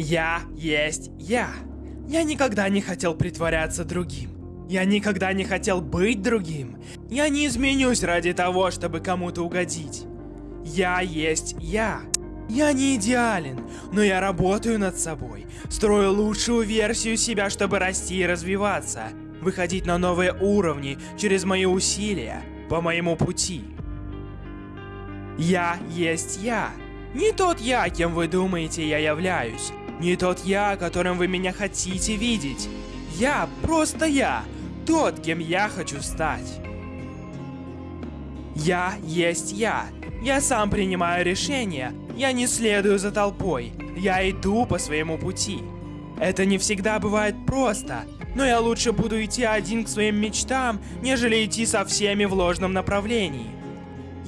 Я есть я. Я никогда не хотел притворяться другим. Я никогда не хотел быть другим. Я не изменюсь ради того, чтобы кому-то угодить. Я есть я. Я не идеален, но я работаю над собой. Строю лучшую версию себя, чтобы расти и развиваться. Выходить на новые уровни через мои усилия, по моему пути. Я есть я. Не тот я, кем вы думаете я являюсь. Не тот я, которым вы меня хотите видеть. Я просто я. Тот, кем я хочу стать. Я есть я. Я сам принимаю решения. Я не следую за толпой. Я иду по своему пути. Это не всегда бывает просто, но я лучше буду идти один к своим мечтам, нежели идти со всеми в ложном направлении.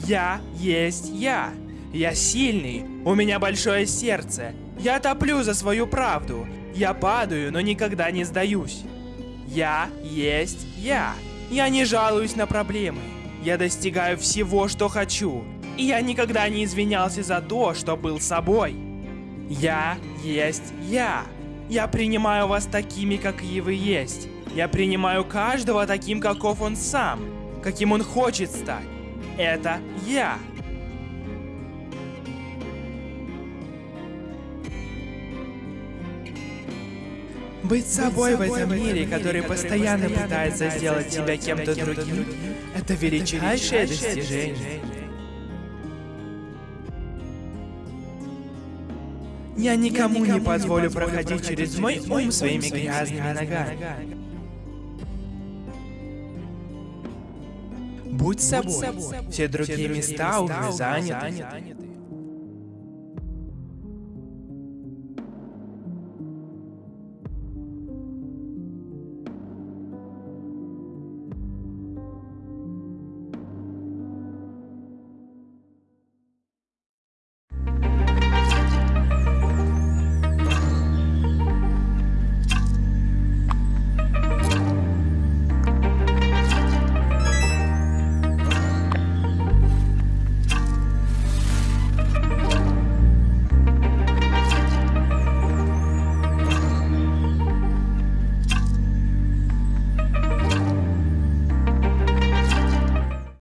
Я есть я. Я сильный, у меня большое сердце. Я топлю за свою правду. Я падаю, но никогда не сдаюсь. Я есть я. Я не жалуюсь на проблемы. Я достигаю всего, что хочу. И я никогда не извинялся за то, что был собой. Я есть я. Я принимаю вас такими, какие вы есть. Я принимаю каждого таким, каков он сам, каким он хочет стать. Это я. Быть собой в этом мире, который постоянно пытается сделать тебя кем-то другим, это величайшее достижение. Я никому не позволю проходить через мой ум своими грязными ногами. Будь собой. Все другие места уже заняты.